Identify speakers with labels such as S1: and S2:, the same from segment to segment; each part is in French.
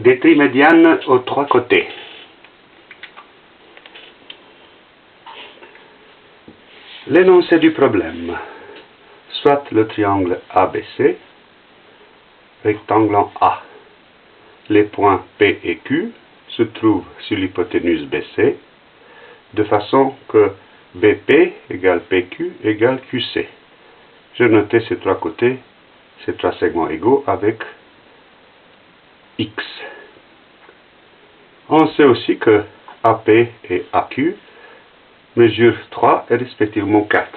S1: Des trimédianes aux trois côtés. L'énoncé du problème. Soit le triangle ABC, rectangle en A. Les points P et Q se trouvent sur l'hypoténuse BC, de façon que BP égale PQ égale QC. Je noté ces trois côtés, ces trois segments égaux avec X. On sait aussi que AP et AQ mesurent 3 et respectivement 4.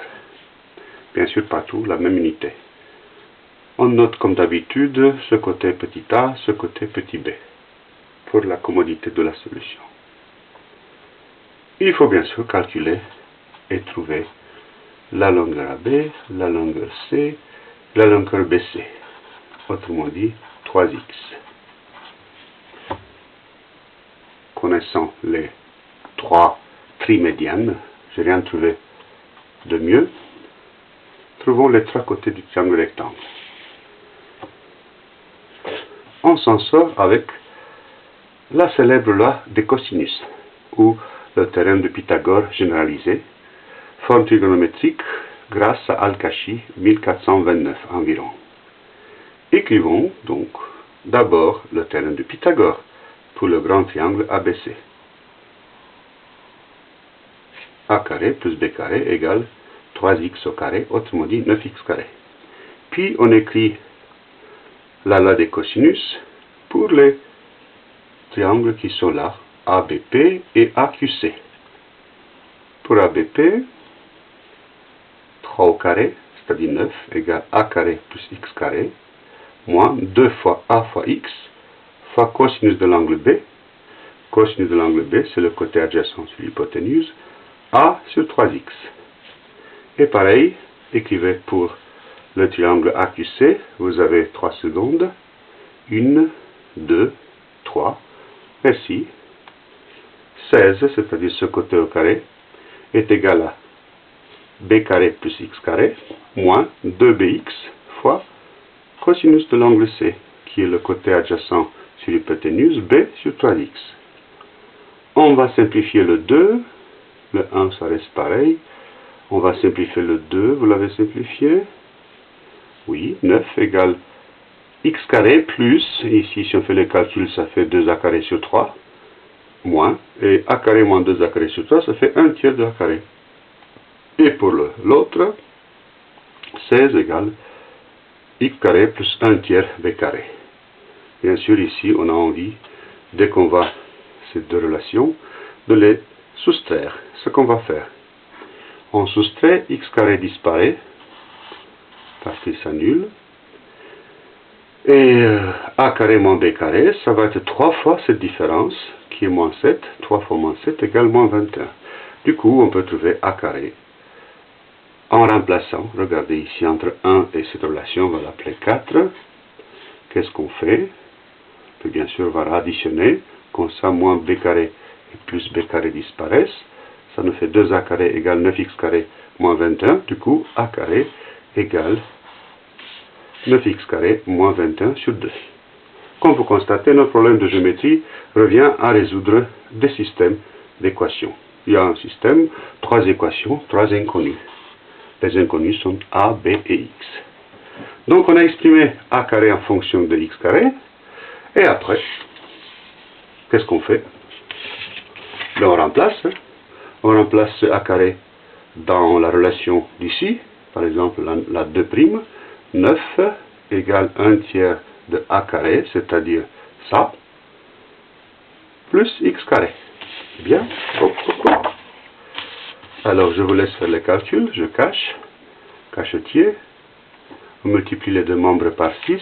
S1: Bien sûr, partout la même unité. On note comme d'habitude ce côté petit a, ce côté petit b, pour la commodité de la solution. Il faut bien sûr calculer et trouver la longueur AB, la longueur C, la longueur BC, autrement dit 3x. Connaissant les trois trimédianes, je rien trouvé de mieux. Trouvons les trois côtés du triangle rectangle. On s'en sort avec la célèbre loi des cosinus, ou le terrain de Pythagore généralisé, forme trigonométrique grâce à Al-Kashi 1429 environ. Écrivons donc d'abord le terrain de Pythagore pour le grand triangle ABC. A carré plus B carré égale 3x au carré, autrement dit 9x carré. Puis on écrit la loi des cosinus pour les triangles qui sont là, ABP et AQC. Pour ABP, 3 au carré, c'est-à-dire 9, égale a carré plus x carré, moins 2 fois a fois x, fois cosinus de l'angle B. Cosinus de l'angle B, c'est le côté adjacent sur l'hypoténuse, a sur 3x. Et pareil, écrivez pour le triangle AQC, vous avez 3 secondes, 1, 2, 3, Ainsi, 16, c'est-à-dire ce côté au carré, est égal à b carré plus x carré moins 2bx fois cosinus de l'angle C, qui est le côté adjacent sur l'hypoténuse b sur 3x. On va simplifier le 2, le 1 ça reste pareil. On va simplifier le 2, vous l'avez simplifié Oui, 9 égale x carré plus, ici si on fait le calcul ça fait 2a carré sur 3, moins, et a carré moins 2a carré sur 3, ça fait 1 tiers de a carré. Et pour l'autre, 16 égale x carré plus 1 tiers b carré. Bien sûr, ici, on a envie, dès qu'on voit ces deux relations, de les soustraire. Ce qu'on va faire. On soustrait, x carré disparaît, parce qu'il s'annule. Et euh, a carré moins b carré, ça va être 3 fois cette différence, qui est moins 7. 3 fois moins 7 égale moins 21. Du coup, on peut trouver a carré en remplaçant, regardez ici entre 1 et cette relation, on va l'appeler 4. Qu'est-ce qu'on fait? Bien sûr, va additionner, comme ça, moins b carré et plus b carré disparaissent. Ça nous fait 2a carré égale 9x carré moins 21. Du coup, a carré égale 9x carré moins 21 sur 2. Comme vous constatez, notre problème de géométrie revient à résoudre des systèmes d'équations. Il y a un système, trois équations, trois inconnues. Les inconnus sont a, b et x. Donc on a exprimé a carré en fonction de x carré. Et après, qu'est-ce qu'on fait? Ben, On remplace. Hein. On remplace a carré dans la relation d'ici. Par exemple, la, 2 prime. 9 égale 1 tiers de a carré, c'est-à-dire ça, plus x carré. Bien. Alors je vous laisse faire les calculs, je cache, cachetier, on multiplie les deux membres par 6,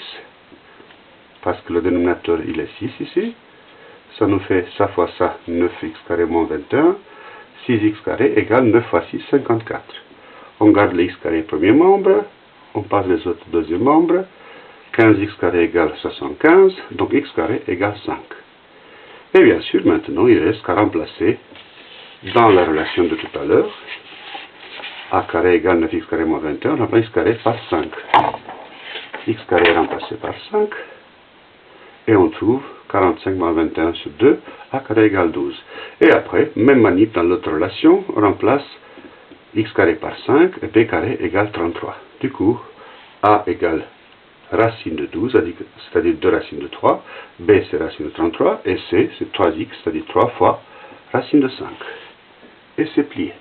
S1: parce que le dénominateur il est 6 ici, ça nous fait ça fois ça, 9x carré moins 21, 6x carré égale 9 fois 6, 54. On garde les x carré premier membre, on passe les autres deuxième membre, 15x carré égale 75, donc x carré égale 5. Et bien sûr, maintenant, il reste qu'à remplacer dans la relation de tout à l'heure, a carré égale 9x carré moins 21, on remplace x carré par 5. x carré remplacé par 5. Et on trouve 45 moins 21 sur 2, a carré égale 12. Et après, même manip dans l'autre relation, on remplace x carré par 5 et b carré égale 33. Du coup, a égale racine de 12, c'est-à-dire 2 racines de 3, b c'est racine de 33, et c c'est 3x, c'est-à-dire 3 fois racine de 5. Et c'est plié.